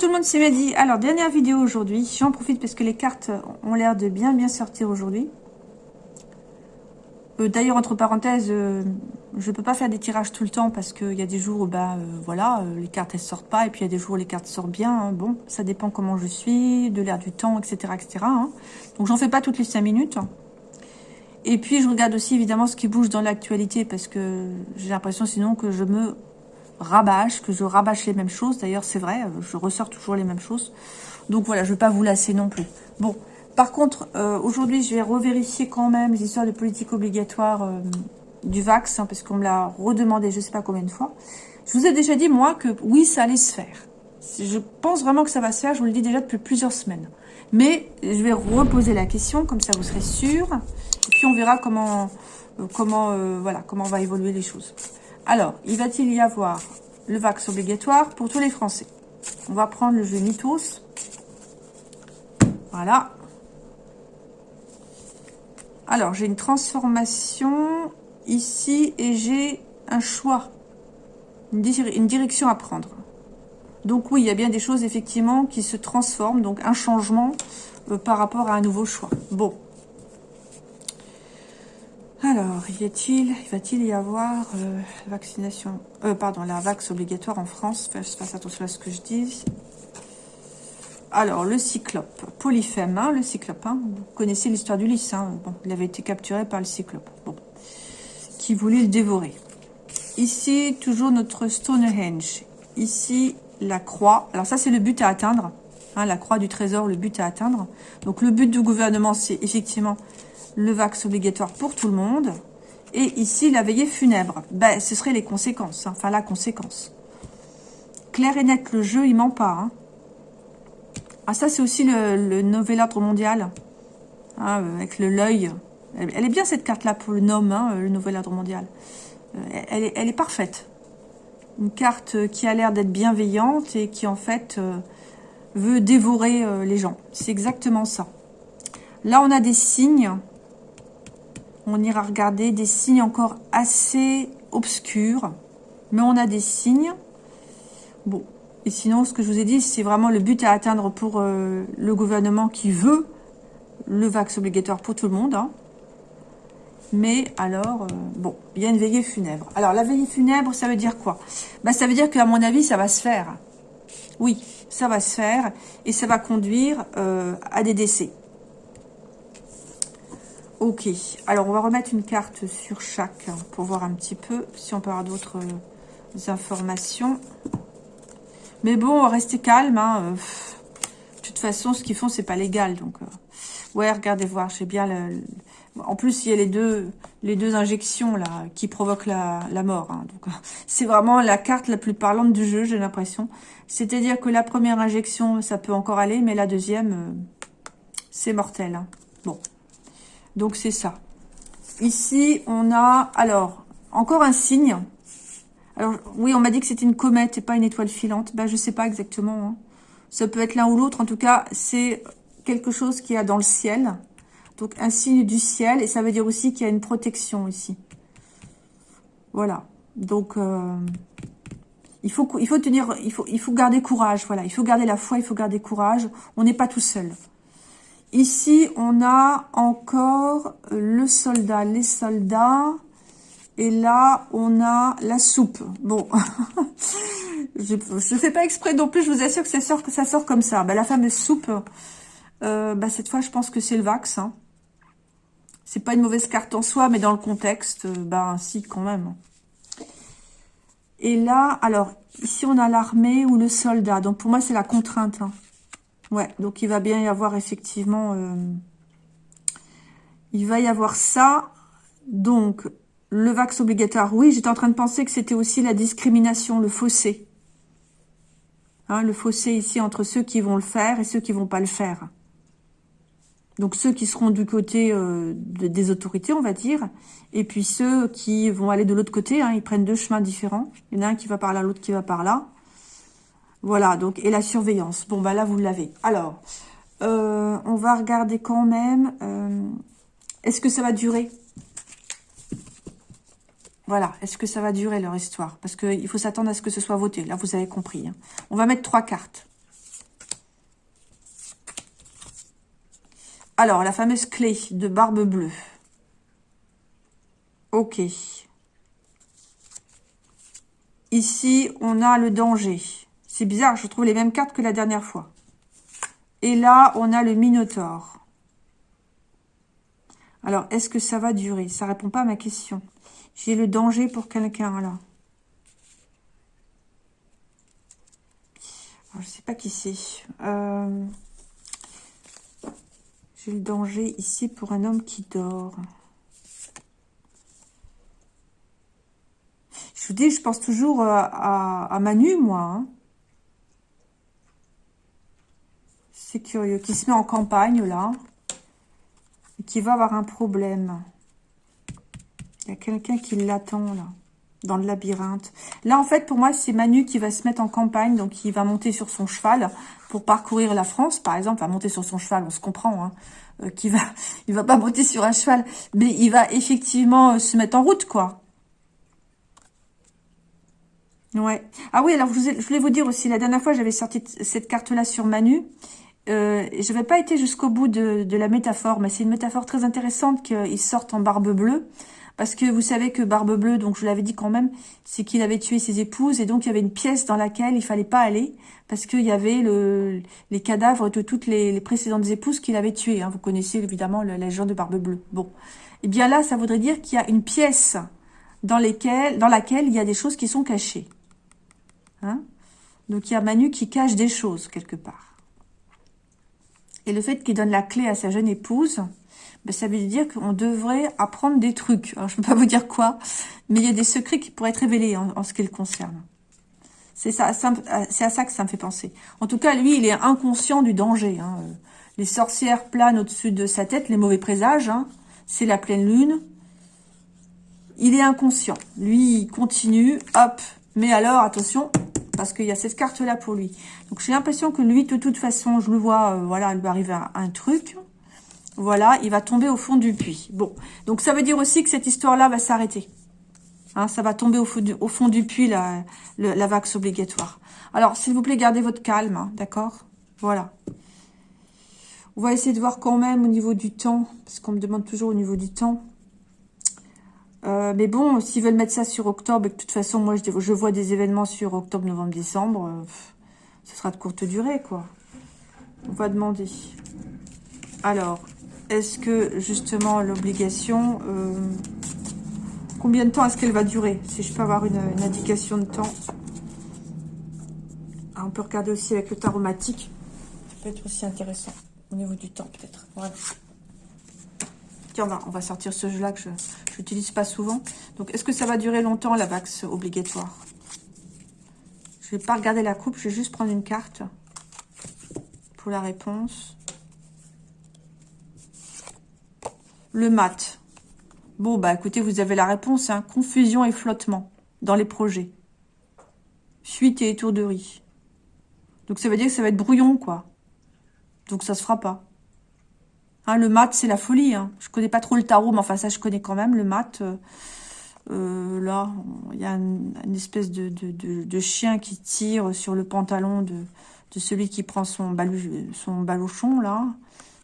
tout le monde, c'est Mehdi. Alors, dernière vidéo aujourd'hui. J'en profite parce que les cartes ont l'air de bien bien sortir aujourd'hui. Euh, d'ailleurs, entre parenthèses, euh, je peux pas faire des tirages tout le temps parce qu'il y a des jours où bah, euh, voilà, les cartes elles sortent pas et puis il y a des jours où les cartes sortent bien. Hein. Bon, ça dépend comment je suis, de l'air du temps, etc. etc. Hein. Donc, j'en fais pas toutes les 5 minutes. Et puis, je regarde aussi évidemment ce qui bouge dans l'actualité parce que j'ai l'impression sinon que je me rabâche, que je rabâche les mêmes choses. D'ailleurs, c'est vrai, je ressors toujours les mêmes choses. Donc voilà, je ne veux pas vous lasser non plus. Bon, par contre, euh, aujourd'hui, je vais revérifier quand même les histoires de politique obligatoire euh, du Vax, hein, parce qu'on me l'a redemandé je ne sais pas combien de fois. Je vous ai déjà dit, moi, que oui, ça allait se faire. Je pense vraiment que ça va se faire, je vous le dis déjà depuis plusieurs semaines. Mais je vais reposer la question, comme ça vous serez sûr. Et puis on verra comment, euh, comment, voilà, comment va évoluer les choses. Alors, il va-t-il y avoir le vax obligatoire pour tous les Français? On va prendre le jeu Mythos. Voilà. Alors, j'ai une transformation ici et j'ai un choix, une, direction à prendre. Donc oui, il y a bien des choses effectivement qui se transforment, donc un changement euh, par rapport à un nouveau choix. Bon, alors, y a-t-il, va-t-il y avoir euh, vaccination, euh, pardon, la vax obligatoire en France? Je fasse attention à ce que je dis. Alors, le cyclope, polyphème, hein, le cyclope, hein, vous connaissez l'histoire du lys, hein, bon, il avait été capturé par le cyclope, qui voulait le dévorer. Ici, toujours notre Stonehenge. Ici, la croix. Alors ça, c'est le but à atteindre. Hein, la croix du trésor, le but à atteindre. Donc, le but du gouvernement, c'est effectivement le vax obligatoire pour tout le monde. Et ici, la veillée funèbre. Ben, ce seraient les conséquences. Hein. Enfin, la conséquence. Clair et net, le jeu, il ment pas. Hein. Ah, ça, c'est aussi le, nouvel ordre mondial. Euh, avec le l'œil. Elle, est bien, cette carte-là, pour le nom, hein, le nouvel ordre mondial. Euh, elle, est, parfaite. Une carte qui a l'air d'être bienveillante et qui, en fait, euh, veut dévorer les gens. C'est exactement ça. Là, on a des signes on ira regarder des signes encore assez obscurs. Mais on a des signes. Bon. Et sinon, ce que je vous ai dit, c'est vraiment le but à atteindre pour euh, le gouvernement qui veut le vax obligatoire pour tout le monde. Hein. Mais alors, euh, bon, il y a une veillée funèbre. Alors, la veillée funèbre, ça veut dire quoi? Bah, Ça veut dire qu'à mon avis, ça va se faire. Oui, ça va se faire. Et ça va conduire euh, à des décès. Ok, alors on va remettre une carte sur chaque hein, pour voir un petit peu si on peut avoir d'autres euh, informations. Mais bon, rester calme. Hein, euh, de toute façon, ce qu'ils font, c'est pas légal. Donc, ouais, regardez voir, j'ai bien le, En plus, il y a les deux, les deux injections là qui provoquent la, mort. Hein, donc, c'est vraiment la carte la plus parlante du jeu, j'ai l'impression. C'est-à-dire que la première injection, ça peut encore aller, mais la deuxième, c'est mortel. Bon. Donc, c'est ça. Ici, on a, alors, encore un signe. Alors, oui, on m'a dit que c'était une comète et pas une étoile filante. Ben, je sais pas exactement. Hein. Ça peut être l'un ou l'autre. En tout cas, c'est quelque chose qu'il y a dans le ciel. Donc, un signe du ciel. Et ça veut dire aussi qu'il y a une protection ici. Voilà. Donc, euh, il, faut, garder courage. Voilà. Il faut garder la foi, il faut garder courage. On n'est pas tout seul. Ici, on a encore le soldat, les soldats. Et là, on a la soupe. Bon, je ne fais pas exprès non plus, je vous assure que ça sort, comme ça. Bah, la fameuse soupe, euh, bah, cette fois, je pense que c'est le Vax. Hein. C'est pas une mauvaise carte en soi, mais dans le contexte, euh, bah si, quand même. Et là, alors, ici, on a l'armée ou le soldat. Donc, pour moi, c'est la contrainte. Hein. Ouais, donc il va bien y avoir effectivement... Euh, il va y avoir ça. Donc, le vax obligatoire, oui, j'étais en train de penser que c'était aussi la discrimination, le fossé. Hein, le fossé ici entre ceux qui vont le faire et ceux qui vont pas le faire. Donc ceux qui seront du côté euh, des autorités, on va dire, et puis ceux qui vont aller de l'autre côté, hein, ils prennent deux chemins différents. Il y en a un qui va par là, l'autre qui va par là. Voilà, donc, et la surveillance. Bon, bah là, vous l'avez. Alors, euh, on va regarder quand même. Euh, est-ce que ça va durer? Voilà, est-ce que ça va durer leur histoire? Parce qu'il faut s'attendre à ce que ce soit voté. Là, vous avez compris. Hein. On va mettre trois cartes. Alors, la fameuse clé de barbe bleue. Ok. Ici, on a le danger. C'est bizarre, je trouve les mêmes cartes que la dernière fois. Et là, on a le Minotaure. Alors, est-ce que ça va durer? Ça répond pas à ma question. J'ai le danger pour quelqu'un, là. Je je sais pas qui c'est. Euh, j'ai le danger ici pour un homme qui dort. Je vous dis, je pense toujours à, Manu, moi. Hein. C'est curieux. Qui se met en campagne, là. Et qui va avoir un problème. Il y a quelqu'un qui l'attend, là. Dans le labyrinthe. Là, en fait, pour moi, c'est Manu qui va se mettre en campagne. Donc, il va monter sur son cheval pour parcourir la France, par exemple. Va monter sur son cheval, on se comprend. Hein. Euh, qui va, il va pas monter sur un cheval. Mais il va effectivement euh, se mettre en route, quoi. Ouais. Ah oui, alors je, voulais vous dire aussi, la dernière fois, j'avais sorti cette carte-là sur Manu. Euh, je n'avais pas été jusqu'au bout de, la métaphore, mais c'est une métaphore très intéressante qu'il sorte en barbe bleue. Parce que vous savez que Barbe Bleue, donc je vous l'avais dit quand même, c'est qu'il avait tué ses épouses. Et donc, il y avait une pièce dans laquelle il fallait pas aller. Parce qu'il y avait le, les cadavres de toutes les, précédentes épouses qu'il avait tuées. Hein. Vous connaissez évidemment la légende de Barbe Bleue. Bon. Eh bien là, ça voudrait dire qu'il y a une pièce dans laquelle il y a des choses qui sont cachées. Hein Donc, il y a Manu qui cache des choses quelque part. Et le fait qu'il donne la clé à sa jeune épouse, ben, ça veut dire qu'on devrait apprendre des trucs. Je ne peux pas vous dire quoi, mais il y a des secrets qui pourraient être révélés en, ce qui le concerne. C'est ça, c'est à ça que ça me fait penser. En tout cas, lui, il est inconscient du danger. Hein. Les sorcières planent au-dessus de sa tête, les mauvais présages. Hein. C'est la pleine lune. Il est inconscient. Lui, il continue, hop. Mais alors, attention, parce qu'il y a cette carte-là pour lui. Donc, j'ai l'impression que lui, de toute façon, je le vois, euh, voilà, il lui arrive un truc. Voilà, il va tomber au fond du puits. Bon, donc ça veut dire aussi que cette histoire-là va s'arrêter. Hein, ça va tomber au fond du, puits, la, la vax obligatoire. Alors, s'il vous plaît, gardez votre calme, hein, d'accord? Voilà. On va essayer de voir quand même au niveau du temps, parce qu'on me demande toujours au niveau du temps. Euh, mais bon, s'ils veulent mettre ça sur octobre, et de toute façon, moi, je, je vois des événements sur octobre, novembre, décembre, euh, ce sera de courte durée, quoi. On va demander. Alors, est-ce que justement l'obligation, euh, combien de temps est-ce qu'elle va durer Si je peux avoir une, indication de temps? Ah, on peut regarder aussi avec le taromatique. Ça peut être aussi intéressant au niveau du temps peut-être. Tiens, on va sortir ce jeu-là que je n'utilise pas souvent. Donc, est-ce que ça va durer longtemps la vax obligatoire? Je ne vais pas regarder la coupe, je vais juste prendre une carte pour la réponse. Le mat. Bon, bah écoutez, vous avez la réponse. Hein. Confusion et flottement dans les projets. Fuite et étourderie. Donc ça veut dire que ça va être brouillon, quoi. Donc ça se fera pas. Hein, le mat, c'est la folie. Hein. Je connais pas trop le tarot, mais enfin ça, je connais quand même. Le mat, euh, euh, là, il y a une, espèce de, de, chien qui tire sur le pantalon de, celui qui prend son, son baluchon, là,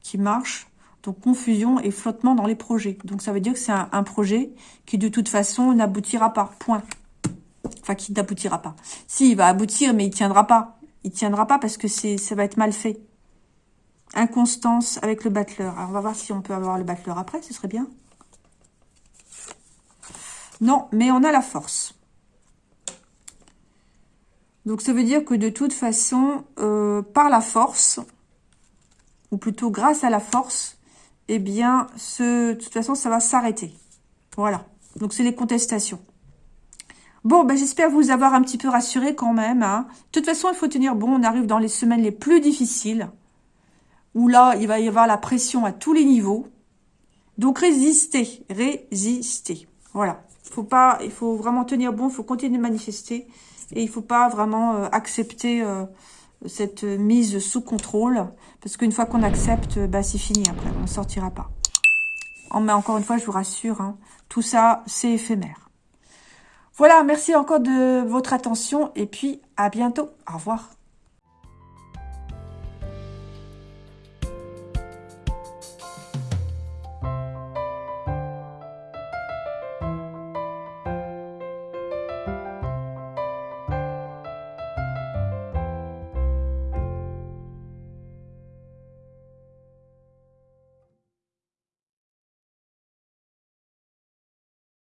qui marche. Donc, confusion et flottement dans les projets. Donc, ça veut dire que c'est un, projet qui, de toute façon, n'aboutira pas. Point. Enfin, qui n'aboutira pas. Si, il va aboutir, mais il tiendra pas. Il tiendra pas parce que ça va être mal fait. Inconstance avec le battleur. Alors, on va voir si on peut avoir le battleur après. Ce serait bien. Non, mais on a la force. Donc, ça veut dire que de toute façon, euh, par la force, ou plutôt grâce à la force, eh bien, ce, de toute façon, ça va s'arrêter. Voilà. Donc, c'est les contestations. Bon, ben, j'espère vous avoir un petit peu rassuré quand même. Hein. De toute façon, il faut tenir bon. On arrive dans les semaines les plus difficiles. Où là, il va y avoir la pression à tous les niveaux. Donc, résistez. Résistez. Voilà. Faut pas, il faut vraiment tenir bon. Il faut continuer de manifester. Et il faut pas vraiment euh, accepter... Euh, cette mise sous contrôle. Parce qu'une fois qu'on accepte, bah, c'est fini après. On ne sortira pas. Mais encore une fois, je vous rassure, hein, tout ça, c'est éphémère. Voilà, merci encore de votre attention. Et puis, à bientôt. Au revoir.